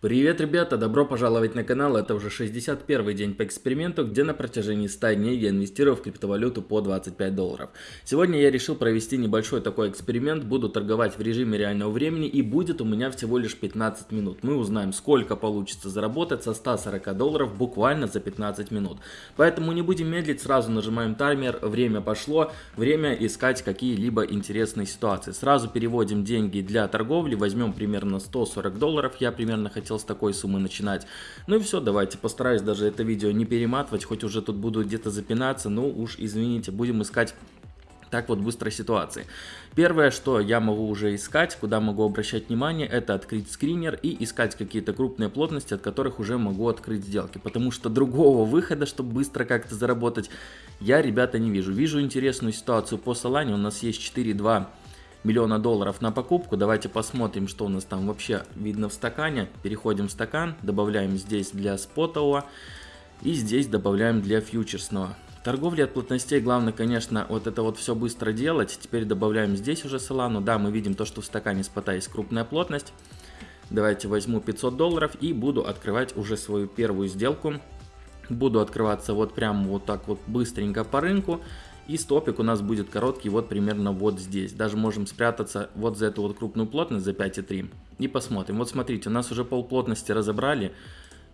Привет, ребята! Добро пожаловать на канал. Это уже 61 день по эксперименту, где на протяжении 100 дней я инвестирую в криптовалюту по 25 долларов. Сегодня я решил провести небольшой такой эксперимент. Буду торговать в режиме реального времени и будет у меня всего лишь 15 минут. Мы узнаем, сколько получится заработать со 140 долларов буквально за 15 минут. Поэтому не будем медлить, сразу нажимаем таймер. Время пошло. Время искать какие-либо интересные ситуации. Сразу переводим деньги для торговли. Возьмем примерно 140 долларов. Я примерно хотел хотел с такой суммы начинать. Ну и все, давайте, постараюсь даже это видео не перематывать, хоть уже тут буду где-то запинаться, ну уж извините, будем искать так вот быстрой ситуации. Первое, что я могу уже искать, куда могу обращать внимание, это открыть скринер и искать какие-то крупные плотности, от которых уже могу открыть сделки. Потому что другого выхода, чтобы быстро как-то заработать, я, ребята, не вижу. Вижу интересную ситуацию по Solana, у нас есть 4.2 миллиона долларов на покупку. Давайте посмотрим, что у нас там вообще видно в стакане. Переходим в стакан, добавляем здесь для спотового и здесь добавляем для фьючерсного. Торговля от плотностей, главное, конечно, вот это вот все быстро делать. Теперь добавляем здесь уже солану. Да, мы видим то, что в стакане спота есть крупная плотность. Давайте возьму 500 долларов и буду открывать уже свою первую сделку. Буду открываться вот прям вот так вот быстренько по рынку. И стопик у нас будет короткий вот примерно вот здесь. Даже можем спрятаться вот за эту вот крупную плотность, за 5,3. И посмотрим. Вот смотрите, у нас уже пол плотности разобрали.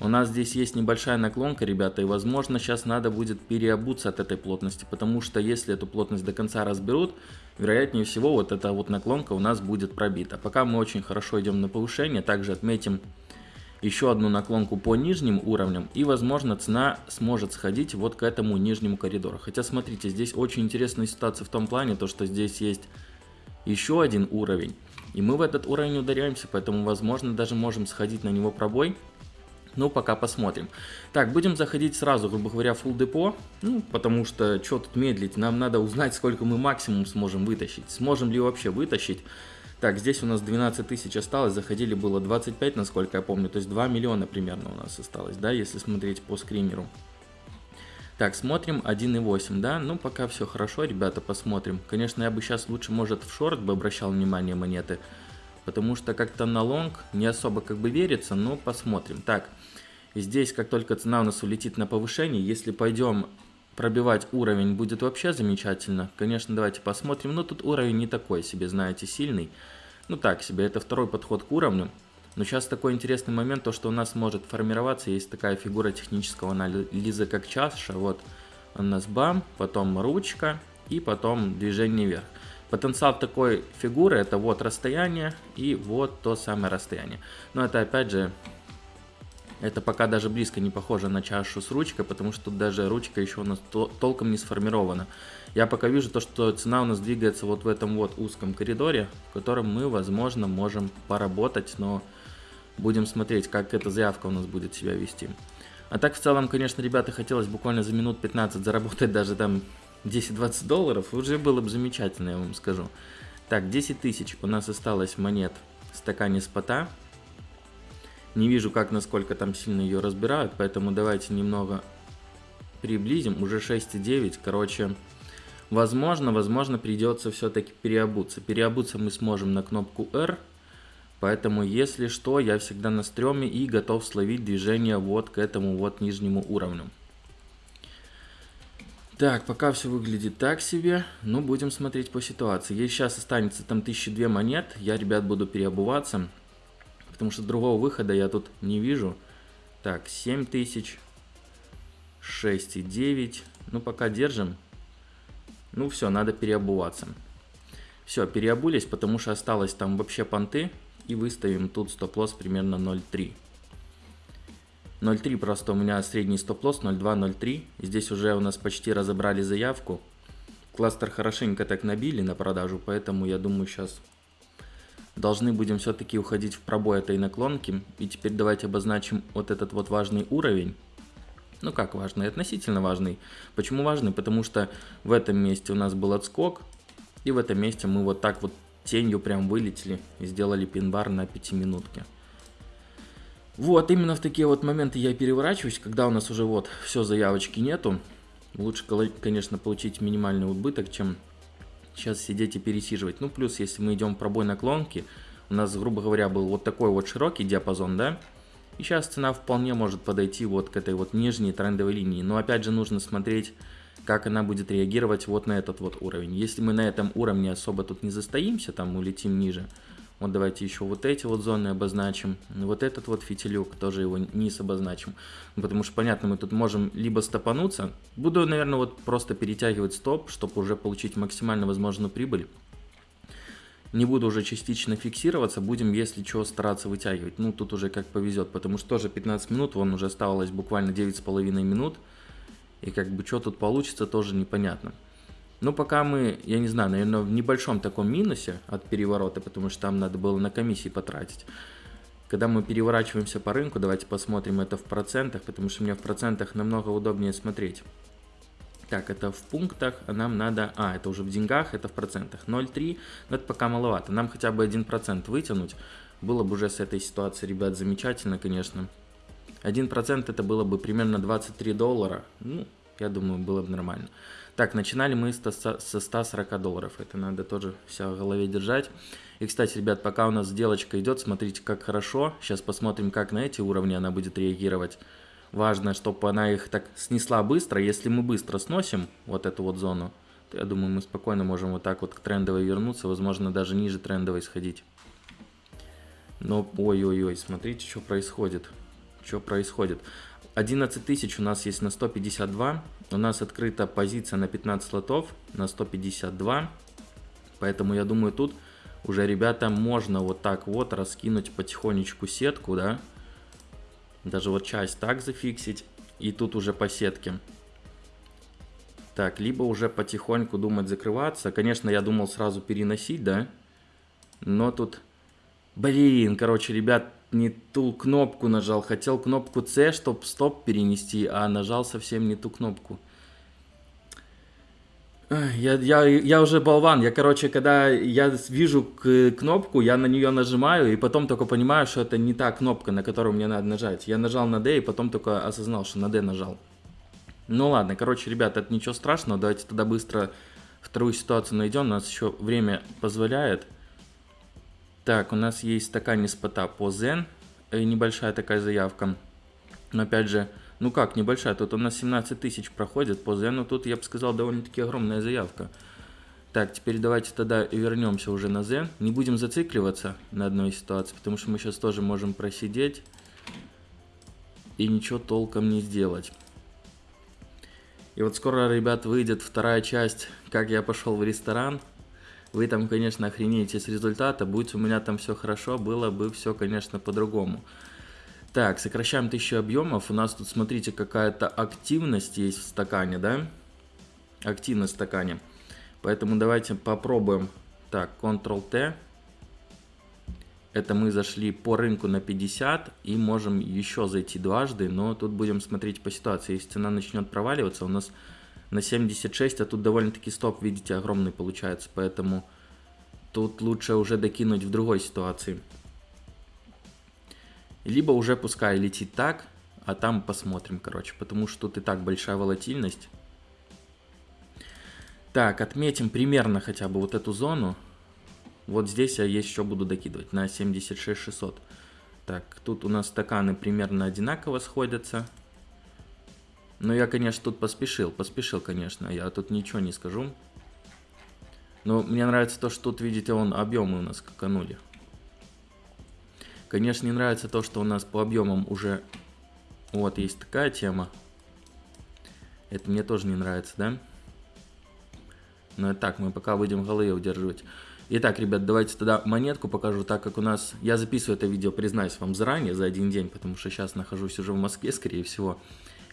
У нас здесь есть небольшая наклонка, ребята, и возможно сейчас надо будет переобуться от этой плотности, потому что если эту плотность до конца разберут, вероятнее всего вот эта вот наклонка у нас будет пробита. Пока мы очень хорошо идем на повышение, также отметим еще одну наклонку по нижним уровням и возможно цена сможет сходить вот к этому нижнему коридору. Хотя смотрите, здесь очень интересная ситуация в том плане, то что здесь есть еще один уровень. И мы в этот уровень ударяемся, поэтому возможно даже можем сходить на него пробой. Ну, пока посмотрим. Так, будем заходить сразу, грубо говоря, full депо. Ну, потому что, что тут медлить, нам надо узнать, сколько мы максимум сможем вытащить. Сможем ли вообще вытащить. Так, здесь у нас 12 тысяч осталось, заходили было 25, насколько я помню, то есть 2 миллиона примерно у нас осталось, да, если смотреть по скримеру. Так, смотрим 1.8, да, ну пока все хорошо, ребята, посмотрим. Конечно, я бы сейчас лучше, может, в шорт бы обращал внимание монеты, потому что как-то на лонг не особо как бы верится, но посмотрим. Так, здесь как только цена у нас улетит на повышение, если пойдем пробивать уровень будет вообще замечательно. Конечно, давайте посмотрим. Но тут уровень не такой себе, знаете, сильный. Ну так себе, это второй подход к уровню. Но сейчас такой интересный момент, то что у нас может формироваться, есть такая фигура технического анализа, как чаша. Вот у нас бам, потом ручка и потом движение вверх. Потенциал такой фигуры это вот расстояние и вот то самое расстояние. Но это опять же это пока даже близко не похоже на чашу с ручкой, потому что тут даже ручка еще у нас толком не сформирована. Я пока вижу то, что цена у нас двигается вот в этом вот узком коридоре, в котором мы, возможно, можем поработать, но будем смотреть, как эта заявка у нас будет себя вести. А так, в целом, конечно, ребята, хотелось буквально за минут 15 заработать даже там 10-20 долларов, уже было бы замечательно, я вам скажу. Так, 10 тысяч у нас осталось монет в стакане спота. Не вижу, как, насколько там сильно ее разбирают, поэтому давайте немного приблизим. Уже 6,9, короче, возможно, возможно придется все-таки переобуться. Переобуться мы сможем на кнопку R, поэтому, если что, я всегда на стреме и готов словить движение вот к этому вот нижнему уровню. Так, пока все выглядит так себе, но будем смотреть по ситуации. Если сейчас останется там 1002 монет, я, ребят, буду переобуваться потому что другого выхода я тут не вижу. Так, 7000, 6,9. Ну, пока держим. Ну, все, надо переобуваться. Все, переобулись, потому что осталось там вообще понты. И выставим тут стоп-лосс примерно 0,3. 0,3 просто у меня средний стоп-лосс 0,2, 0,3. Здесь уже у нас почти разобрали заявку. Кластер хорошенько так набили на продажу, поэтому я думаю сейчас должны будем все-таки уходить в пробой этой наклонки. И теперь давайте обозначим вот этот вот важный уровень. Ну как важный? Относительно важный. Почему важный? Потому что в этом месте у нас был отскок. И в этом месте мы вот так вот тенью прям вылетели и сделали пин-бар на 5 минутке. Вот, именно в такие вот моменты я переворачиваюсь, когда у нас уже вот все заявочки нету. Лучше, конечно, получить минимальный убыток, чем сейчас сидеть и пересиживать. Ну, плюс, если мы идем пробой наклонки, у нас, грубо говоря, был вот такой вот широкий диапазон, да, И сейчас цена вполне может подойти вот к этой вот нижней трендовой линии. Но опять же нужно смотреть, как она будет реагировать вот на этот вот уровень. Если мы на этом уровне особо тут не застоимся, там улетим ниже, вот давайте еще вот эти вот зоны обозначим. Вот этот вот фитилек, тоже его низ обозначим. Потому что, понятно, мы тут можем либо стопануться. Буду, наверное, вот просто перетягивать стоп, чтобы уже получить максимально возможную прибыль. Не буду уже частично фиксироваться, будем, если что, стараться вытягивать. Ну, тут уже как повезет, потому что тоже 15 минут, вон уже оставалось буквально 9,5 минут. И как бы что тут получится, тоже непонятно. Но пока мы, я не знаю, наверное, в небольшом таком минусе от переворота, потому что там надо было на комиссии потратить. Когда мы переворачиваемся по рынку, давайте посмотрим это в процентах, потому что мне в процентах намного удобнее смотреть. Так, это в пунктах, а нам надо... А, это уже в деньгах, это в процентах. 0,3, но это пока маловато. Нам хотя бы 1% вытянуть. Было бы уже с этой ситуации, ребят, замечательно, конечно. 1% это было бы примерно 23 доллара. Ну, я думаю, было бы нормально. Так, начинали мы со 140 долларов. Это надо тоже все в голове держать. И, кстати, ребят, пока у нас сделочка идет, смотрите, как хорошо. Сейчас посмотрим, как на эти уровни она будет реагировать. Важно, чтобы она их так снесла быстро. Если мы быстро сносим вот эту вот зону, то я думаю, мы спокойно можем вот так вот к трендовой вернуться. Возможно, даже ниже трендовой сходить. Но, ой-ой-ой, смотрите, что происходит. Что происходит. 11 тысяч у нас есть на 152. У нас открыта позиция на 15 лотов на 152. Поэтому я думаю, тут уже, ребята, можно вот так вот раскинуть потихонечку сетку, да. Даже вот часть так зафиксить. И тут уже по сетке. Так, либо уже потихоньку думать закрываться. Конечно, я думал сразу переносить, да. Но тут... Блин, короче, ребят, не ту кнопку нажал. Хотел кнопку C, чтобы стоп перенести, а нажал совсем не ту кнопку. Я, я, я уже болван. Я, короче, когда я вижу кнопку, я на нее нажимаю, и потом только понимаю, что это не та кнопка, на которую мне надо нажать. Я нажал на D, и потом только осознал, что на D нажал. Ну ладно, короче, ребят, это ничего страшного. Давайте тогда быстро вторую ситуацию найдем. У нас еще время позволяет. Так, у нас есть стакане спота по Zen. Небольшая такая заявка. Но опять же, ну как небольшая, тут у нас 17 тысяч проходит по Zen. Тут, я бы сказал, довольно-таки огромная заявка. Так, теперь давайте тогда вернемся уже на Zen. Не будем зацикливаться на одной ситуации, потому что мы сейчас тоже можем просидеть и ничего толком не сделать. И вот скоро, ребят, выйдет вторая часть, как я пошел в ресторан. Вы там, конечно, охренеете с результата. Будь у меня там все хорошо, было бы все, конечно, по-другому. Так, сокращаем 1000 объемов. У нас тут, смотрите, какая-то активность есть в стакане, да? Активность в стакане. Поэтому давайте попробуем. Так, Ctrl-T. Это мы зашли по рынку на 50 и можем еще зайти дважды, но тут будем смотреть по ситуации. Если цена начнет проваливаться, у нас на 76, а тут довольно-таки стоп, видите, огромный получается, поэтому тут лучше уже докинуть в другой ситуации. Либо уже пускай летит так, а там посмотрим, короче, потому что тут и так большая волатильность. Так, отметим примерно хотя бы вот эту зону. Вот здесь я еще буду докидывать на 76 600. Так, тут у нас стаканы примерно одинаково сходятся. Но я, конечно, тут поспешил, поспешил, конечно, я тут ничего не скажу. Но мне нравится то, что тут, видите, он объемы у нас скаканули. Конечно, не нравится то, что у нас по объемам уже... Вот, есть такая тема. Это мне тоже не нравится, да? Но так, мы пока будем голы удерживать. Итак, ребят, давайте тогда монетку покажу, так как у нас... Я записываю это видео, признаюсь вам заранее, за один день, потому что сейчас нахожусь уже в Москве, скорее всего.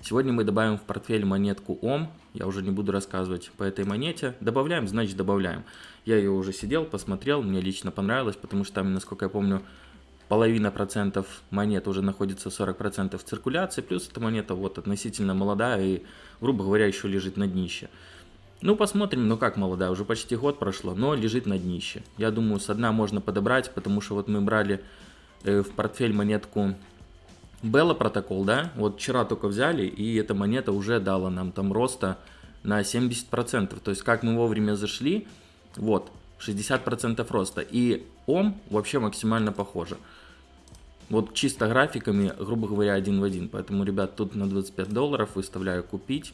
Сегодня мы добавим в портфель монетку ОМ. Я уже не буду рассказывать по этой монете. Добавляем, значит добавляем. Я ее уже сидел, посмотрел, мне лично понравилось, потому что там, насколько я помню, половина процентов монет уже находится 40 процентов циркуляции. Плюс эта монета вот относительно молодая и, грубо говоря, еще лежит на днище. Ну, посмотрим, ну как молодая, уже почти год прошло, но лежит на днище. Я думаю, с дна можно подобрать, потому что вот мы брали э, в портфель монетку Белла протокол, да, вот вчера только взяли, и эта монета уже дала нам там роста на 70%. То есть, как мы вовремя зашли, вот, 60% роста. И ОМ вообще максимально похоже. Вот чисто графиками, грубо говоря, один в один. Поэтому, ребят, тут на 25 долларов выставляю купить.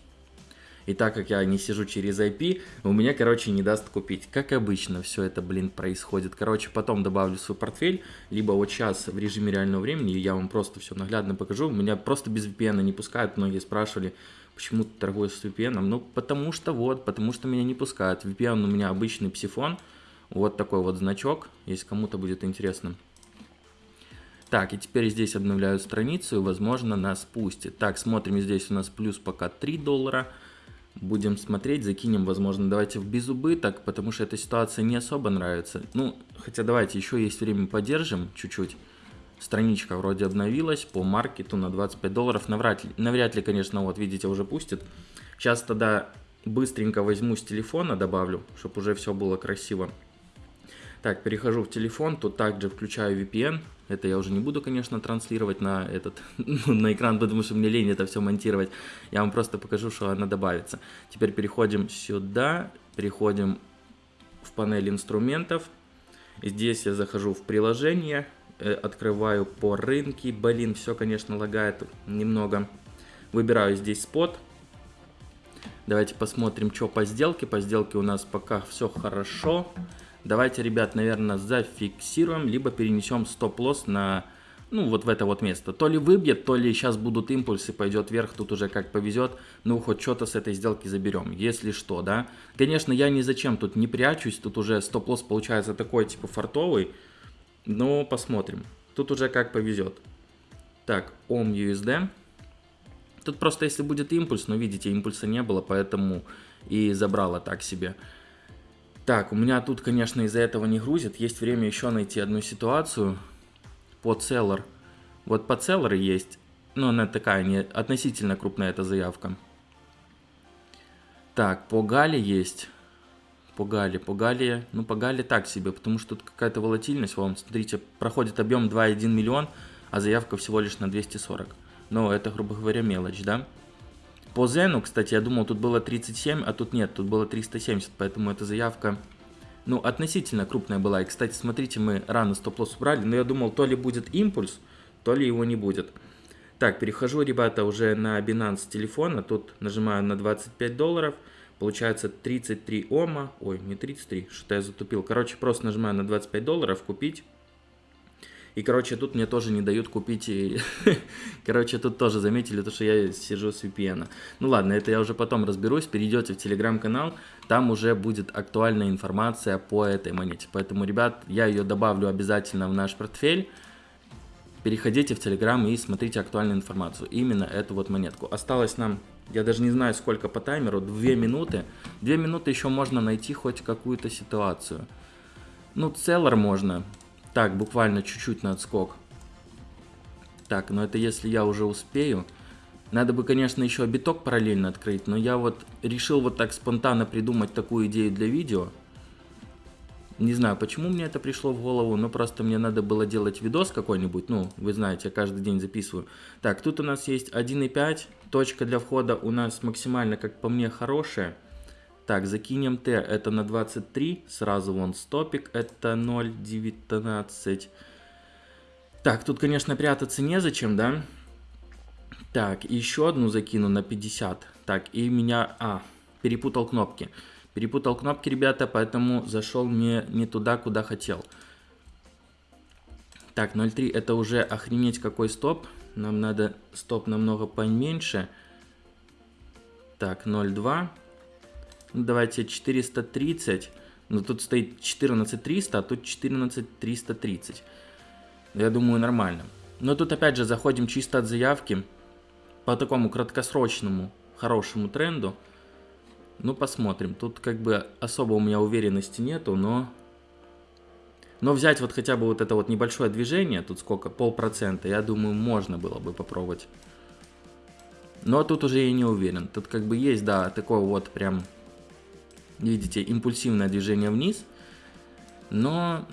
И так как я не сижу через IP, у меня, короче, не даст купить. Как обычно все это, блин, происходит. Короче, потом добавлю свой портфель, либо вот сейчас в режиме реального времени я вам просто все наглядно покажу. Меня просто без VPN не пускают. Многие спрашивали, почему ты торгуешь с VPN. Ну, потому что вот, потому что меня не пускают. VPN у меня обычный псифон. Вот такой вот значок, если кому-то будет интересно. Так, и теперь здесь обновляю страницу, и, возможно, нас пустит. Так, смотрим, здесь у нас плюс пока 3 доллара будем смотреть, закинем, возможно, давайте в безубыток, потому что эта ситуация не особо нравится. Ну, хотя давайте еще есть время, подержим чуть-чуть. Страничка вроде обновилась по маркету на 25 долларов. Навряд ли, навряд ли, конечно, вот видите, уже пустит. Сейчас тогда быстренько возьму с телефона, добавлю, чтобы уже все было красиво. Так, перехожу в телефон, тут также включаю VPN. Это я уже не буду, конечно, транслировать на этот на экран, потому что мне лень это все монтировать. Я вам просто покажу, что она добавится. Теперь переходим сюда, переходим в панель инструментов. Здесь я захожу в приложение, э, открываю по рынке. Блин, все, конечно, лагает немного. Выбираю здесь спот. Давайте посмотрим, что по сделке. По сделке у нас пока все хорошо. Давайте, ребят, наверное, зафиксируем, либо перенесем стоп-лосс на, ну, вот в это вот место. То ли выбьет, то ли сейчас будут импульсы, пойдет вверх, тут уже как повезет. Ну, хоть что-то с этой сделки заберем, если что, да. Конечно, я ни зачем тут не прячусь, тут уже стоп-лосс получается такой, типа, фартовый. Но посмотрим. Тут уже как повезет. Так, OM USD. Тут просто если будет импульс, но видите, импульса не было, поэтому и забрала так себе. Так, у меня тут, конечно, из-за этого не грузит. Есть время еще найти одну ситуацию по целлар. Вот по целлар есть, но она такая не относительно крупная эта заявка. Так, по Гале есть. По Гале, по Гале, ну по Гале так себе, потому что тут какая-то волатильность. Вон, смотрите, проходит объем 2,1 миллион, а заявка всего лишь на 240. Но это, грубо говоря, мелочь, да? По Зену, кстати, я думал, тут было 37, а тут нет, тут было 370, поэтому эта заявка, ну, относительно крупная была. И, кстати, смотрите, мы рано стоп-лосс убрали, но я думал, то ли будет импульс, то ли его не будет. Так, перехожу, ребята, уже на Binance телефона, тут нажимаю на 25 долларов, получается 33 ома, ой, не 33, что-то я затупил. Короче, просто нажимаю на 25 долларов, купить. И, короче, тут мне тоже не дают купить, и... короче, тут тоже заметили то, что я сижу с VPN. Ну ладно, это я уже потом разберусь, перейдете в телеграм-канал, там уже будет актуальная информация по этой монете. Поэтому, ребят, я ее добавлю обязательно в наш портфель. Переходите в телеграм и смотрите актуальную информацию. Именно эту вот монетку. Осталось нам, я даже не знаю сколько по таймеру, 2 минуты. 2 минуты еще можно найти хоть какую-то ситуацию. Ну, целлар можно, так, буквально чуть-чуть на отскок. Так, но это если я уже успею. Надо бы, конечно, еще биток параллельно открыть, но я вот решил вот так спонтанно придумать такую идею для видео. Не знаю, почему мне это пришло в голову, но просто мне надо было делать видос какой-нибудь, ну, вы знаете, я каждый день записываю. Так, тут у нас есть 1.5, точка для входа у нас максимально, как по мне, хорошая. Так, закинем Т, это на 23, сразу вон стопик, это 0,19. Так, тут, конечно, прятаться незачем, да? Так, еще одну закину на 50. Так, и меня... А, перепутал кнопки. Перепутал кнопки, ребята, поэтому зашел не, не туда, куда хотел. Так, 0.3 это уже охренеть какой стоп. Нам надо стоп намного поменьше. Так, 0.2. Давайте 430. Но тут стоит 14300, а тут 14330. Я думаю, нормально. Но тут опять же заходим чисто от заявки. По такому краткосрочному, хорошему тренду. Ну, посмотрим. Тут как бы особо у меня уверенности нету, но... Но взять вот хотя бы вот это вот небольшое движение, тут сколько, полпроцента, я думаю, можно было бы попробовать. Но тут уже я не уверен. Тут как бы есть, да, такой вот прям Видите, импульсивное движение вниз, но,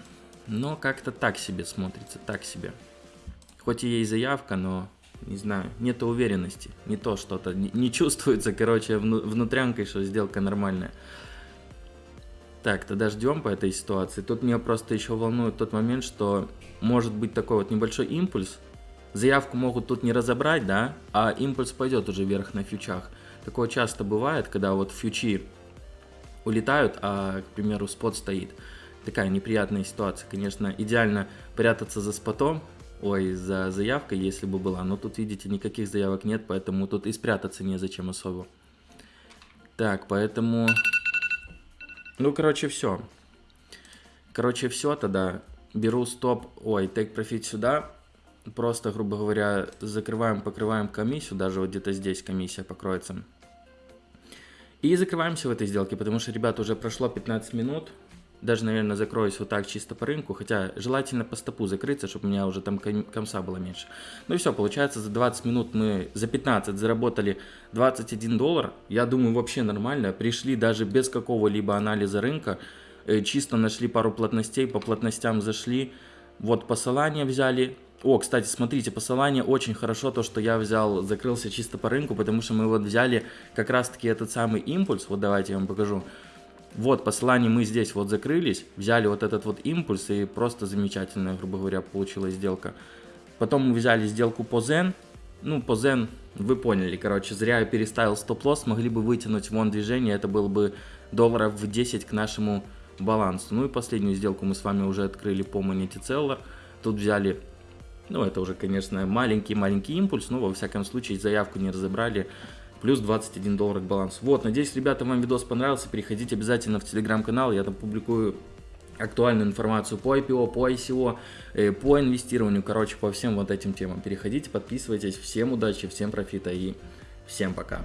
но как-то так себе смотрится, так себе. Хоть и есть заявка, но, не знаю, нет уверенности, не то что-то, не, не чувствуется, короче, вну, внутрянкой, что сделка нормальная. Так, тогда ждем по этой ситуации. Тут меня просто еще волнует тот момент, что может быть такой вот небольшой импульс. Заявку могут тут не разобрать, да, а импульс пойдет уже вверх на фьючах. Такое часто бывает, когда вот фьючи улетают, а, к примеру, спот стоит. Такая неприятная ситуация. Конечно, идеально прятаться за спотом, ой, за заявкой, если бы была. Но тут, видите, никаких заявок нет, поэтому тут и спрятаться незачем особо. Так, поэтому... Ну, короче, все. Короче, все тогда. Беру стоп, ой, take profit сюда. Просто, грубо говоря, закрываем, покрываем комиссию. Даже вот где-то здесь комиссия покроется. И закрываемся в этой сделке, потому что, ребята, уже прошло 15 минут. Даже, наверное, закроюсь вот так чисто по рынку. Хотя желательно по стопу закрыться, чтобы у меня уже там комса было меньше. Ну и все, получается, за 20 минут мы за 15 заработали 21 доллар. Я думаю, вообще нормально. Пришли даже без какого-либо анализа рынка. Э, чисто нашли пару плотностей, по плотностям зашли. Вот посылание взяли, о, кстати, смотрите, посылание очень хорошо, то, что я взял, закрылся чисто по рынку, потому что мы вот взяли как раз-таки этот самый импульс, вот давайте я вам покажу. Вот, посылание мы здесь вот закрылись, взяли вот этот вот импульс, и просто замечательная, грубо говоря, получилась сделка. Потом мы взяли сделку по Zen, ну, по Zen, вы поняли, короче, зря я переставил стоп-лосс, могли бы вытянуть вон движение, это было бы долларов в 10 к нашему балансу. Ну и последнюю сделку мы с вами уже открыли по монете Целлар, тут взяли ну, это уже, конечно, маленький-маленький импульс, но, во всяком случае, заявку не разобрали. Плюс 21 доллар к балансу. Вот, надеюсь, ребята, вам видос понравился. Переходите обязательно в телеграм-канал, я там публикую актуальную информацию по IPO, по ICO, э, по инвестированию, короче, по всем вот этим темам. Переходите, подписывайтесь. Всем удачи, всем профита и всем пока.